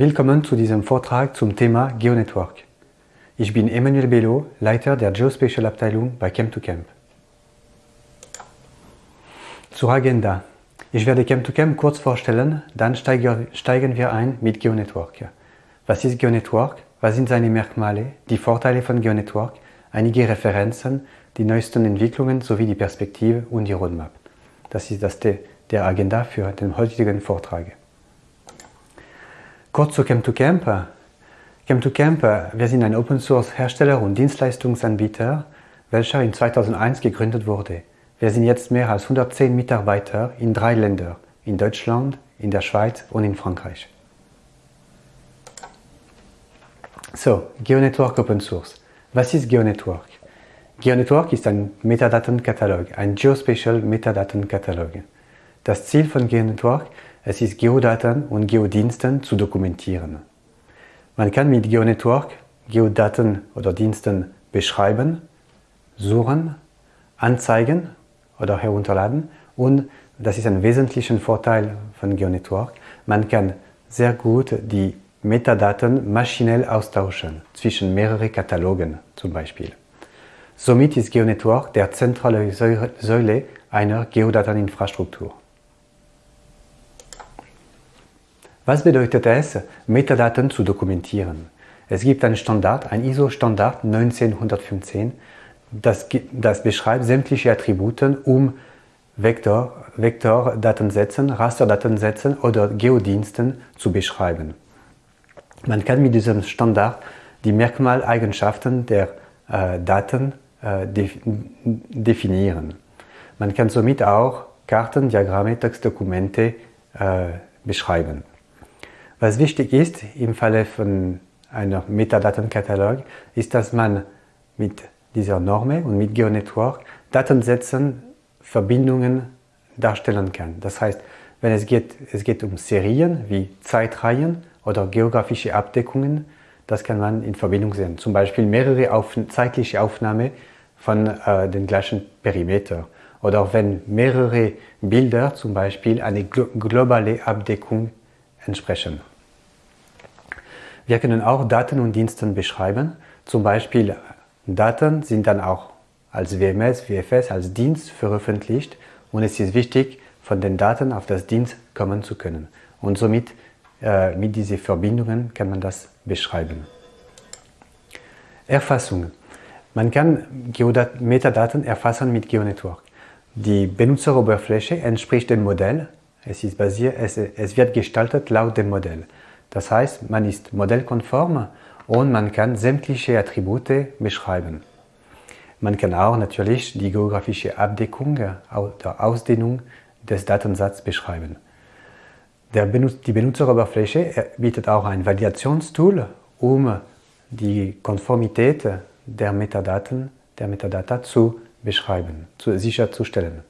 Willkommen zu diesem Vortrag zum Thema GeoNetwork. Ich bin Emmanuel Bello, Leiter der Geospatial Abteilung bei Chem2Camp. Zur Agenda. Ich werde Chem2Camp kurz vorstellen, dann steigen wir ein mit GeoNetwork. Was ist GeoNetwork? Was sind seine Merkmale, die Vorteile von GeoNetwork, einige Referenzen, die neuesten Entwicklungen sowie die Perspektive und die Roadmap. Das ist das der Agenda für den heutigen Vortrag. Kurz zu Chem2Camp. Chem2Camp, wir sind ein Open-Source-Hersteller und Dienstleistungsanbieter, welcher in 2001 gegründet wurde. Wir sind jetzt mehr als 110 Mitarbeiter in drei Ländern, in Deutschland, in der Schweiz und in Frankreich. So, GeoNetwork Open Source. Was ist GeoNetwork? GeoNetwork ist ein Metadatenkatalog, ein Geospatial Metadatenkatalog. Das Ziel von GeoNetwork es ist Geodaten und Geodiensten zu dokumentieren. Man kann mit GeoNetwork Geodaten oder Diensten beschreiben, suchen, anzeigen oder herunterladen und das ist ein wesentlicher Vorteil von GeoNetwork. Man kann sehr gut die Metadaten maschinell austauschen zwischen mehreren Katalogen zum Beispiel. Somit ist GeoNetwork der zentrale Säule einer Geodateninfrastruktur. Was bedeutet es, Metadaten zu dokumentieren? Es gibt einen Standard, ein ISO-Standard 1915, das, das beschreibt sämtliche Attribute, um Vektor, Vektordatensätzen, Rasterdatensätzen oder Geodiensten zu beschreiben. Man kann mit diesem Standard die Merkmaleigenschaften der äh, Daten äh, definieren. Man kann somit auch Karten, Diagramme, Textdokumente äh, beschreiben. Was wichtig ist im Falle von einem Metadatenkatalog, ist, dass man mit dieser Norme und mit GeoNetwork Datensätzen Verbindungen darstellen kann. Das heißt, wenn es geht, es geht um Serien wie Zeitreihen oder geografische Abdeckungen, das kann man in Verbindung sehen. Zum Beispiel mehrere auf, zeitliche Aufnahmen von äh, den gleichen Perimeter. Oder wenn mehrere Bilder zum Beispiel eine globale Abdeckung entsprechen. Wir können auch Daten und Dienste beschreiben. Zum Beispiel Daten sind dann auch als WMS, WFS, als Dienst veröffentlicht und es ist wichtig, von den Daten auf das Dienst kommen zu können. Und somit äh, mit diesen Verbindungen kann man das beschreiben. Erfassung. Man kann Geodat Metadaten erfassen mit GeoNetwork. Die Benutzeroberfläche entspricht dem Modell. Es, ist basiert, es, es wird gestaltet laut dem Modell. Das heißt, man ist modellkonform und man kann sämtliche Attribute beschreiben. Man kann auch natürlich die geografische Abdeckung oder Ausdehnung des Datensatzes beschreiben. die Benutzeroberfläche bietet auch ein Validationstool, um die Konformität der Metadaten der Metadata zu beschreiben, zu, sicherzustellen.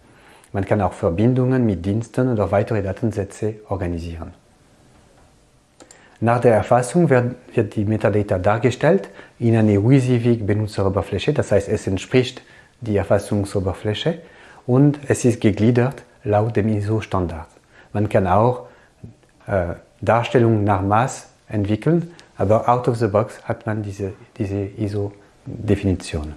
Man kann auch Verbindungen mit Diensten oder weitere Datensätze organisieren. Nach der Erfassung wird, wird die Metadata dargestellt in eine WYSIWYG-Benutzeroberfläche, das heißt es entspricht die Erfassungsoberfläche und es ist gegliedert laut dem ISO-Standard. Man kann auch äh, Darstellungen nach Maß entwickeln, aber out of the box hat man diese, diese ISO-Definition.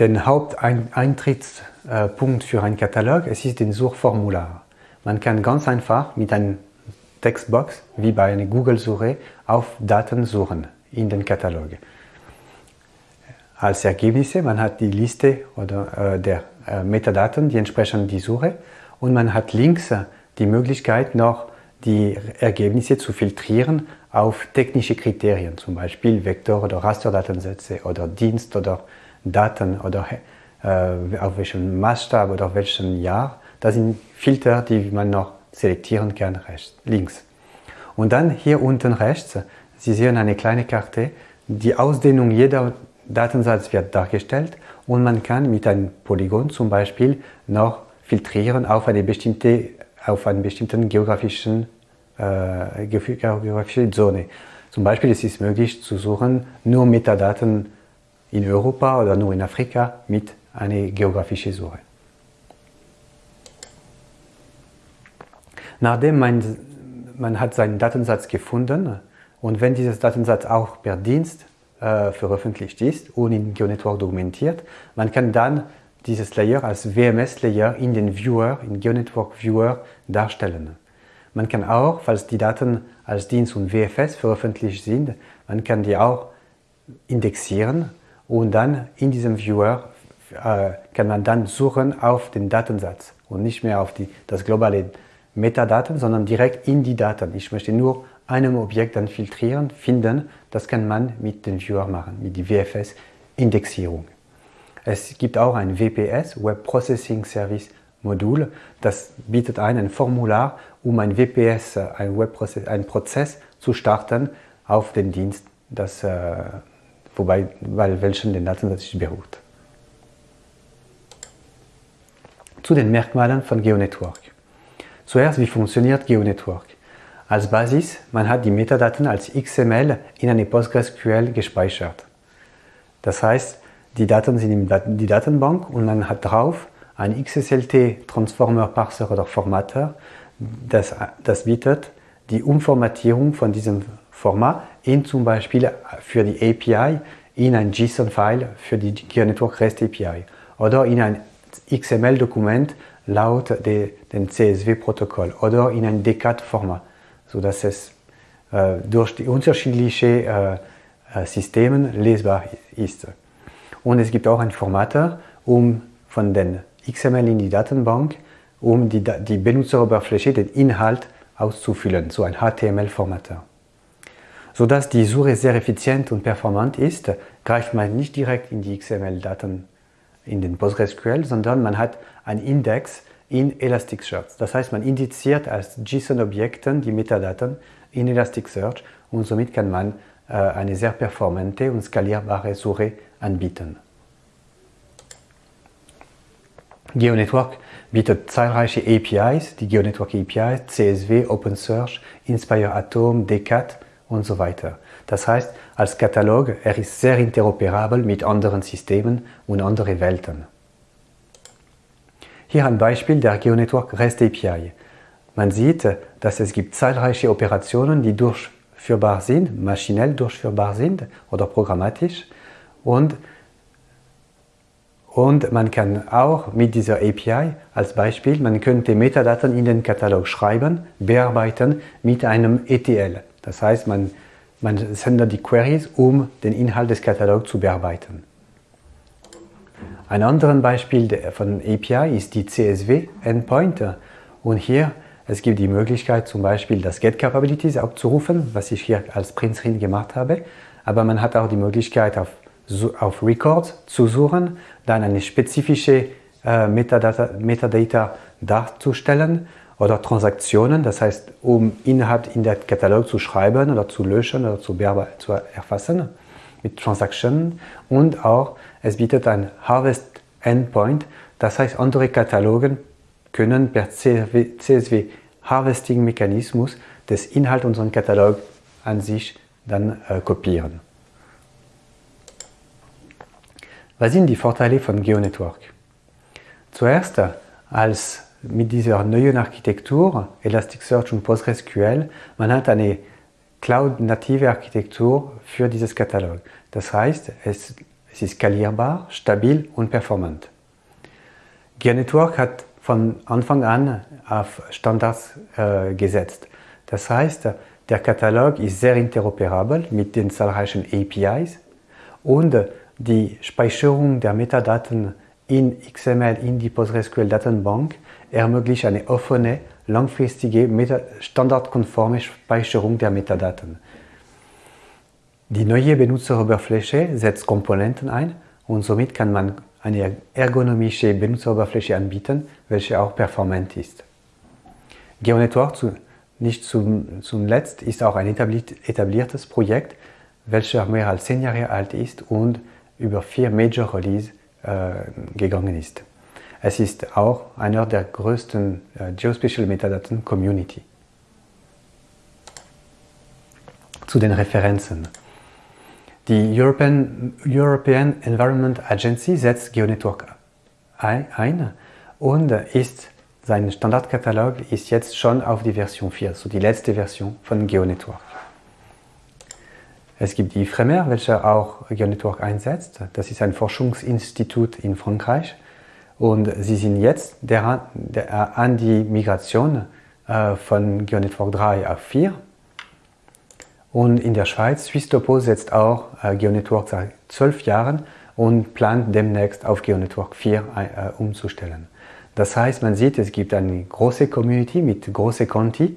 Den Haupteintrittspunkt für einen Katalog es ist den Suchformular. Man kann ganz einfach mit einer Textbox, wie bei einer Google-Suche, auf Daten suchen in den Katalog. Als Ergebnisse, man hat die Liste oder, äh, der äh, Metadaten, die entsprechen die Suche und man hat links äh, die Möglichkeit noch die Ergebnisse zu filtrieren auf technische Kriterien, zum Beispiel Vektor- oder Rasterdatensätze oder Dienst- oder Daten oder äh, auf welchem Maßstab oder auf welchem Jahr. Das sind Filter, die man noch selektieren kann, rechts, links. Und dann hier unten rechts, Sie sehen eine kleine Karte, die Ausdehnung jeder Datensatz wird dargestellt und man kann mit einem Polygon zum Beispiel noch filtrieren auf eine bestimmte, auf einen bestimmten geografischen, äh, geografische Zone. Zum Beispiel ist es möglich zu suchen, nur Metadaten in Europa oder nur in Afrika mit einer geografischen Suche. Nachdem man, man hat seinen Datensatz gefunden und wenn dieser Datensatz auch per Dienst äh, veröffentlicht ist und in GeoNetwork dokumentiert, man kann dann dieses Layer als WMS-Layer in den Viewer, in GeoNetwork Viewer darstellen. Man kann auch, falls die Daten als Dienst und WFS veröffentlicht sind, man kann die auch indexieren und dann in diesem Viewer äh, kann man dann suchen auf den Datensatz und nicht mehr auf die, das globale Metadaten, sondern direkt in die Daten. Ich möchte nur einem Objekt dann filtrieren, finden. Das kann man mit dem Viewer machen, mit der WFS-Indexierung. Es gibt auch ein WPS, Web Processing Service Modul. Das bietet ein, ein Formular, um ein WPS, ein, Webprozess, ein Prozess zu starten auf den Dienst, das, äh, wobei, weil welchen den Datensatz beruht. Zu den Merkmalen von GeoNetwork. Zuerst, wie funktioniert GeoNetwork? Als Basis, man hat die Metadaten als XML in eine PostgreSQL gespeichert. Das heißt, die Daten sind in die Datenbank und man hat drauf ein XSLT Transformer Parser oder Formatter, das, das bietet die Umformatierung von diesem Format in zum Beispiel für die API in ein JSON-File für die GeoNetwork REST API oder in ein XML-Dokument laut de, dem CSV-Protokoll oder in ein DCAT-Format, sodass es äh, durch die unterschiedlichen äh, äh, Systeme lesbar ist. Und es gibt auch ein Formatter, um von den XML in die Datenbank, um die, die Benutzeroberfläche, den Inhalt auszufüllen, so ein HTML-Formatter. Sodass die Suche sehr effizient und performant ist, greift man nicht direkt in die XML-Daten in den PostgreSQL, sondern man hat einen Index in Elasticsearch. Das heißt, man indiziert als JSON-Objekten die Metadaten in Elasticsearch und somit kann man äh, eine sehr performante und skalierbare Suche anbieten. GeoNetwork bietet zahlreiche APIs, die GeoNetwork APIs, CSV, OpenSearch, Inspire Atom, Decat und so weiter. Das heißt, als Katalog, er ist sehr interoperabel mit anderen Systemen und anderen Welten. Hier ein Beispiel der GeoNetwork REST API. Man sieht, dass es gibt zahlreiche Operationen, die durchführbar sind, maschinell durchführbar sind oder programmatisch und und man kann auch mit dieser API als Beispiel, man könnte Metadaten in den Katalog schreiben, bearbeiten mit einem ETL. Das heißt, man, man sendet die Queries, um den Inhalt des Katalogs zu bearbeiten. Ein anderes Beispiel von API ist die CSV Endpoint. Und hier es gibt die Möglichkeit zum Beispiel das Get Capabilities abzurufen, was ich hier als Print Screen gemacht habe. Aber man hat auch die Möglichkeit auf auf Records zu suchen, dann eine spezifische äh, Metadata, Metadata darzustellen oder Transaktionen, das heißt, um Inhalt in der Katalog zu schreiben oder zu löschen oder zu, zu erfassen mit Transaktionen und auch es bietet ein Harvest Endpoint, das heißt, andere Katalogen können per CSV Harvesting Mechanismus des Inhalt unseren Katalog an sich dann äh, kopieren. Was sind die Vorteile von GeoNetwork? Zuerst, als mit dieser neuen Architektur, Elasticsearch und PostgreSQL, man hat eine Cloud-native Architektur für dieses Katalog. Das heißt, es, es ist skalierbar, stabil und performant. GeoNetwork hat von Anfang an auf Standards äh, gesetzt. Das heißt, der Katalog ist sehr interoperabel mit den zahlreichen APIs und die Speicherung der Metadaten in XML in die PostgreSQL-Datenbank ermöglicht eine offene, langfristige, standardkonforme Speicherung der Metadaten. Die neue Benutzeroberfläche setzt Komponenten ein und somit kann man eine ergonomische Benutzeroberfläche anbieten, welche auch performant ist. GeoNetwork, zu, nicht zum, zuletzt, ist auch ein etabliertes Projekt, welches mehr als zehn Jahre alt ist und über vier Major Release äh, gegangen ist. Es ist auch einer der größten äh, Geospatial Metadaten Community. Zu den Referenzen. Die European, European Environment Agency setzt GeoNetwork ein und ist sein Standardkatalog ist jetzt schon auf die Version 4, so die letzte Version von GeoNetwork. Es gibt die IFREMER, welche auch GeoNetwork einsetzt. Das ist ein Forschungsinstitut in Frankreich. Und sie sind jetzt der, der, an die Migration äh, von GeoNetwork 3 auf 4. Und in der Schweiz, Swisstopo setzt auch äh, GeoNetwork seit zwölf Jahren und plant demnächst auf GeoNetwork 4 äh, umzustellen. Das heißt, man sieht, es gibt eine große Community mit großen Konti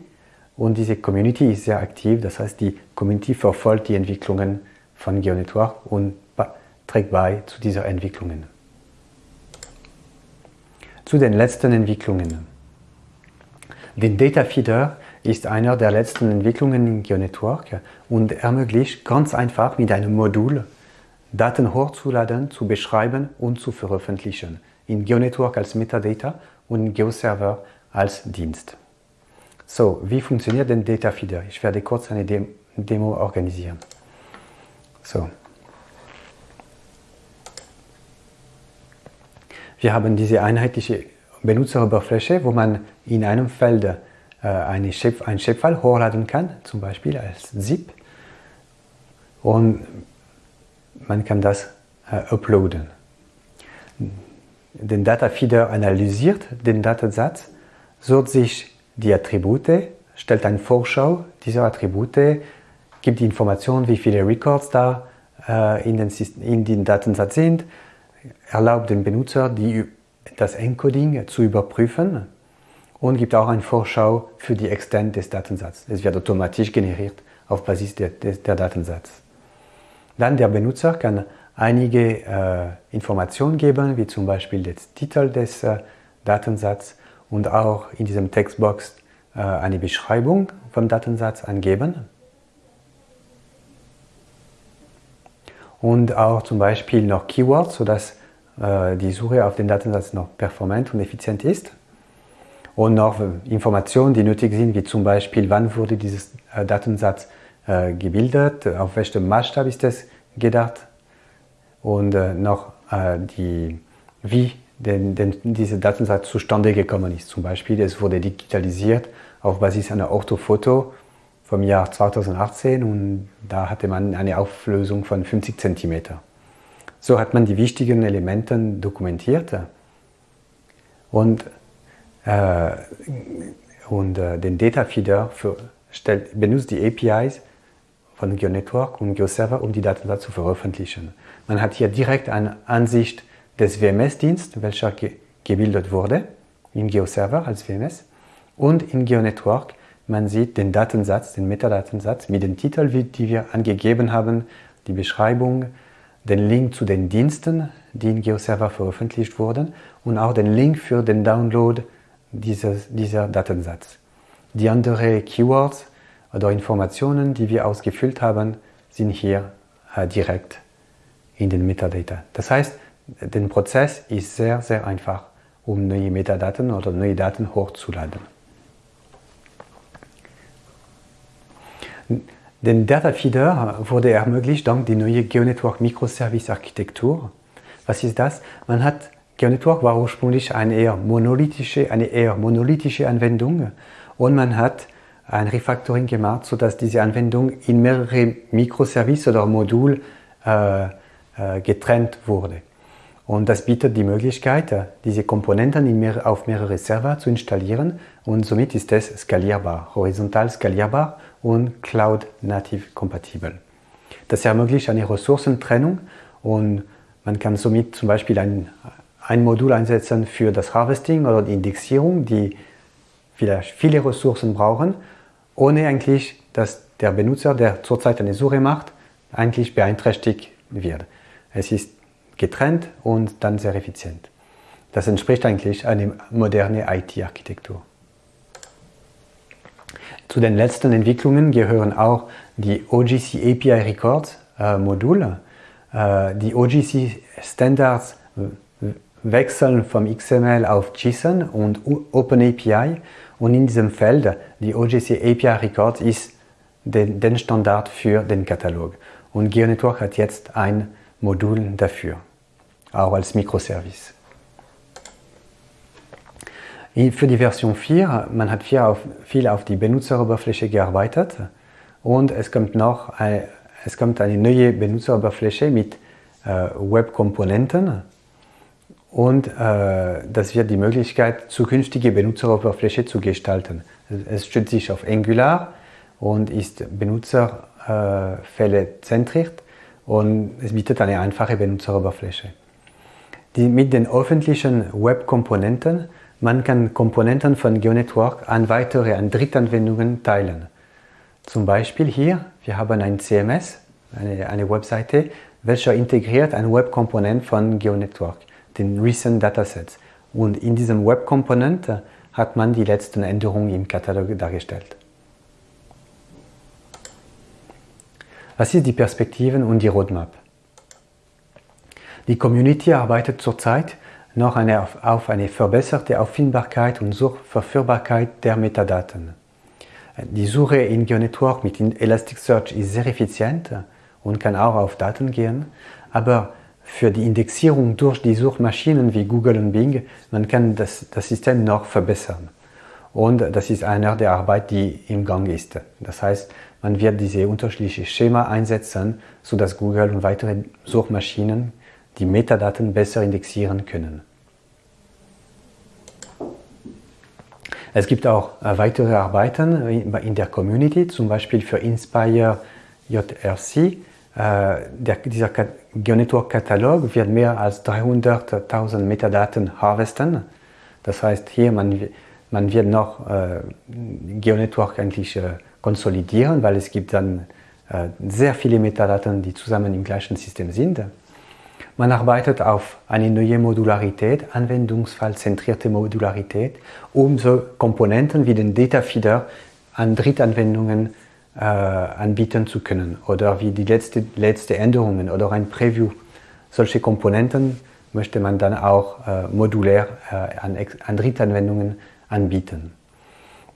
und diese Community ist sehr aktiv. Das heißt, die Community verfolgt die Entwicklungen von GeoNetwork und trägt bei zu dieser Entwicklungen. Zu den letzten Entwicklungen. Den Data Feeder ist einer der letzten Entwicklungen in GeoNetwork und ermöglicht ganz einfach mit einem Modul Daten hochzuladen, zu beschreiben und zu veröffentlichen. In GeoNetwork als Metadata und in GeoServer als Dienst. So, wie funktioniert denn Data Feeder? Ich werde kurz eine Demo organisieren. So. Wir haben diese einheitliche Benutzeroberfläche, wo man in einem Feld äh, eine Shape, ein Shapefile hochladen kann, zum Beispiel als ZIP. Und man kann das äh, uploaden. Den Datafeeder analysiert den Datensatz, sucht sich die Attribute, stellt eine Vorschau dieser Attribute, gibt die Information, wie viele Records da äh, in, den, in den Datensatz sind, erlaubt dem Benutzer, die, das Encoding zu überprüfen und gibt auch eine Vorschau für die Extent des Datensatzes. Es wird automatisch generiert auf Basis der, der, der Datensatz. Dann der Benutzer kann einige äh, Informationen geben, wie zum Beispiel den Titel des äh, Datensatzes und auch in diesem Textbox äh, eine Beschreibung vom Datensatz angeben. Und auch zum Beispiel noch Keywords, sodass äh, die Suche auf den Datensatz noch performant und effizient ist. Und noch Informationen, die nötig sind, wie zum Beispiel, wann wurde dieses äh, Datensatz gebildet, auf welchem Maßstab ist es gedacht und noch die, wie denn, denn dieser Datensatz zustande gekommen ist. Zum Beispiel, es wurde digitalisiert auf Basis einer Orthofoto vom Jahr 2018 und da hatte man eine Auflösung von 50 cm. So hat man die wichtigen Elemente dokumentiert und, äh, und äh, den Data Feeder für, stellt, benutzt die APIs von GeoNetwork und GeoServer, um die Daten zu veröffentlichen. Man hat hier direkt eine Ansicht des WMS-Dienstes, welcher ge gebildet wurde, in GeoServer als WMS und in GeoNetwork. Man sieht den Datensatz, den Metadatensatz mit dem Titel, die wir angegeben haben, die Beschreibung, den Link zu den Diensten, die in GeoServer veröffentlicht wurden und auch den Link für den Download dieses, dieser Datensatz. Die anderen Keywords oder Informationen, die wir ausgefüllt haben, sind hier äh, direkt in den Metadata. Das heißt, der Prozess ist sehr, sehr einfach, um neue Metadaten oder neue Daten hochzuladen. Den Data Feeder wurde ermöglicht dank der neuen GeoNetwork Microservice Architektur. Was ist das? Man hat GeoNetwork war ursprünglich eine eher monolithische, eine eher monolithische Anwendung und man hat ein Refactoring gemacht, sodass diese Anwendung in mehrere Mikroservices oder Module äh, äh, getrennt wurde. Und das bietet die Möglichkeit, diese Komponenten mehr, auf mehrere Server zu installieren und somit ist es skalierbar, horizontal skalierbar und Cloud-native kompatibel. Das ermöglicht eine Ressourcentrennung und man kann somit zum Beispiel ein, ein Modul einsetzen für das Harvesting oder die Indexierung, die vielleicht viele Ressourcen brauchen ohne eigentlich, dass der Benutzer, der zurzeit eine Suche macht, eigentlich beeinträchtigt wird. Es ist getrennt und dann sehr effizient. Das entspricht eigentlich einer modernen IT-Architektur. Zu den letzten Entwicklungen gehören auch die OGC API Records äh, Module. Äh, die OGC Standards wechseln vom XML auf JSON und OpenAPI und in diesem Feld, die OGC API Record ist den, den Standard für den Katalog. Und GeoNetwork hat jetzt ein Modul dafür, auch als Mikroservice. Für die Version 4, man hat auf, viel auf die Benutzeroberfläche gearbeitet und es kommt noch eine, es kommt eine neue Benutzeroberfläche mit äh, Webkomponenten und äh, das wird die Möglichkeit, zukünftige Benutzeroberfläche zu gestalten. Es stützt sich auf Angular und ist Benutzerfälle zentriert und es bietet eine einfache Benutzeroberfläche. Die, mit den öffentlichen Webkomponenten man kann Komponenten von GeoNetwork an weitere, an Drittanwendungen teilen. Zum Beispiel hier, wir haben ein CMS, eine, eine Webseite, welcher integriert ein Webkomponent von GeoNetwork, den Recent Datasets. Und in diesem Webkomponent hat man die letzten Änderungen im Katalog dargestellt. Was ist die Perspektiven und die Roadmap? Die Community arbeitet zurzeit noch eine, auf eine verbesserte Auffindbarkeit und Suchverführbarkeit der Metadaten. Die Suche in GeoNetwork mit Elasticsearch ist sehr effizient und kann auch auf Daten gehen, aber für die Indexierung durch die Suchmaschinen wie Google und Bing, man kann das, das System noch verbessern. Und das ist einer der Arbeit, die im Gang ist. Das heißt, man wird diese unterschiedlichen Schema einsetzen, sodass Google und weitere Suchmaschinen die Metadaten besser indexieren können. Es gibt auch äh, weitere Arbeiten in der Community, zum Beispiel für Inspire JRC. Äh, der, dieser GeoNetwork-Katalog wird mehr als 300.000 Metadaten harvesten. Das heißt, hier man, man wird noch äh, GeoNetwork eigentlich äh, konsolidieren, weil es gibt dann äh, sehr viele Metadaten, die zusammen im gleichen System sind. Man arbeitet auf eine neue Modularität, anwendungsfallzentrierte Modularität, um so Komponenten wie den Data Feeder an Drittanwendungen äh, anbieten zu können oder wie die letzte, letzte Änderungen oder ein Preview. Solche Komponenten möchte man dann auch äh, modulär äh, an, an Drittanwendungen anbieten.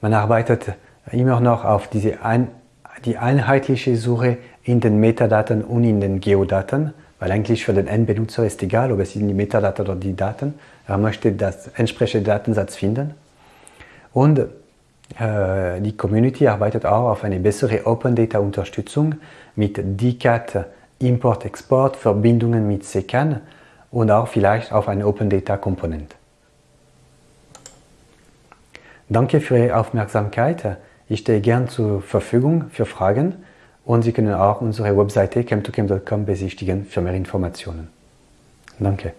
Man arbeitet immer noch auf diese ein, die einheitliche Suche in den Metadaten und in den Geodaten weil eigentlich für den Endbenutzer ist egal, ob es sind die Metadaten oder die Daten. Er möchte das entsprechende Datensatz finden. Und äh, die Community arbeitet auch auf eine bessere Open Data Unterstützung mit DCAT Import-Export, Verbindungen mit SECAN und auch vielleicht auf eine Open Data Komponente. Danke für Ihre Aufmerksamkeit. Ich stehe gern zur Verfügung für Fragen und Sie können auch unsere Webseite chem2chem.com besichtigen für mehr Informationen. Danke.